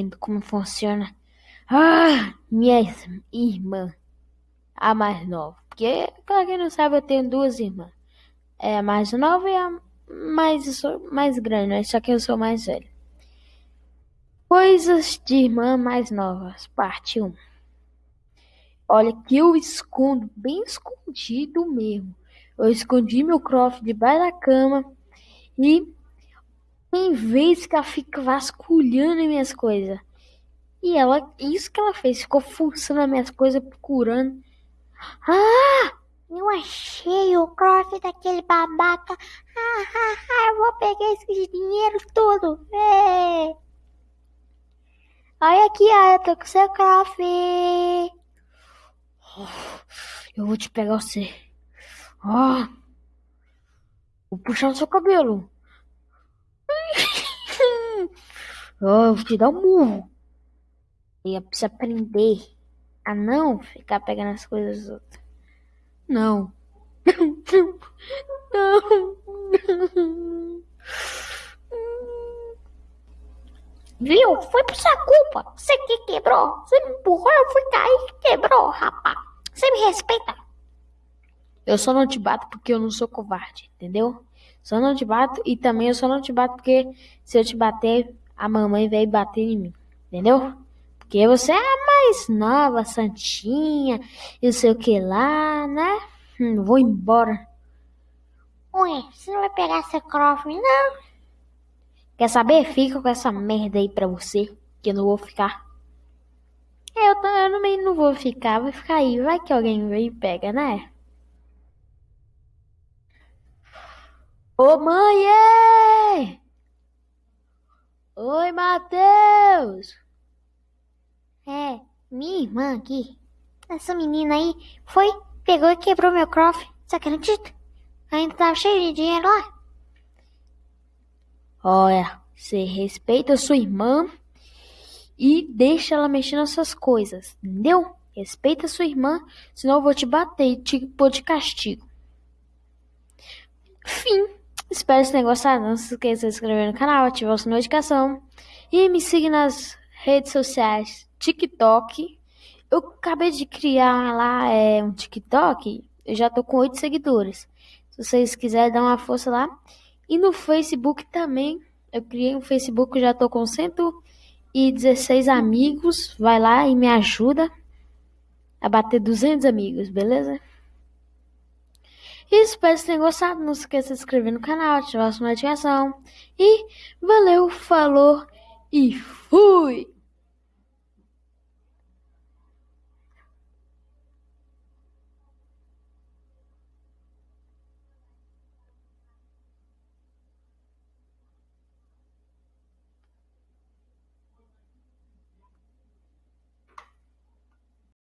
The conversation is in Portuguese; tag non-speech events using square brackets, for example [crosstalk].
entendo como funciona. Ah, minha irmã, a mais nova. Porque, pra quem não sabe, eu tenho duas irmãs. É a mais nova e a mais, mais grande, né? só que eu sou mais velho. Coisas de irmã mais novas, parte 1. Olha que eu escondo, bem escondido mesmo. Eu escondi meu croft debaixo da cama e em vez que ela fica vasculhando minhas coisas. E ela, isso que ela fez, ficou fuçando as minhas coisas, procurando. Ah! Eu achei o croft daquele babaca. Ah, ah, ah, eu vou pegar esse dinheiro todo. É. Olha aqui, ó, eu tô com seu croft. Eu vou te pegar você. Ó. Vou puxar no seu cabelo. Oh, eu vou te dar um murro. Eu preciso aprender a não ficar pegando as coisas dos outros. Não. [laughs] Não. Viu? Foi por sua culpa. Você que quebrou. Você me empurrou, eu fui cair e quebrou, rapaz. Você me respeita? Eu só não te bato porque eu não sou covarde, entendeu? Só não te bato e também eu só não te bato porque se eu te bater, a mamãe vai bater em mim, entendeu? Porque você é a mais nova, santinha, e não sei o que lá, né? Hum, vou embora. Ué, você não vai pegar seu croft, não? Quer saber? Fica com essa merda aí pra você, que eu não vou ficar. Eu, eu também não vou ficar, vai ficar aí. Vai que alguém vem e pega, né? Ô mãe! Oi, Matheus! É, minha irmã aqui. Essa menina aí foi, pegou e quebrou meu croft. Você acredita? Ainda tava cheio de dinheiro lá. Olha, você respeita a sua irmã e deixa ela mexer nas suas coisas, entendeu? Respeita a sua irmã, senão eu vou te bater e te pôr de castigo. Fim. Espero que tenham gostado. Não se esqueça de se inscrever no canal, ativar a sua notificação e me siga nas redes sociais, TikTok. Eu acabei de criar lá é, um TikTok, eu já tô com oito seguidores. Se vocês quiserem dar uma força lá. E no Facebook também, eu criei um Facebook, já tô com 116 amigos. Vai lá e me ajuda a bater 200 amigos, beleza? Espero que tenham gostado. Não se esqueça de se inscrever no canal, ativar a sua notificação. E valeu, falou e fui!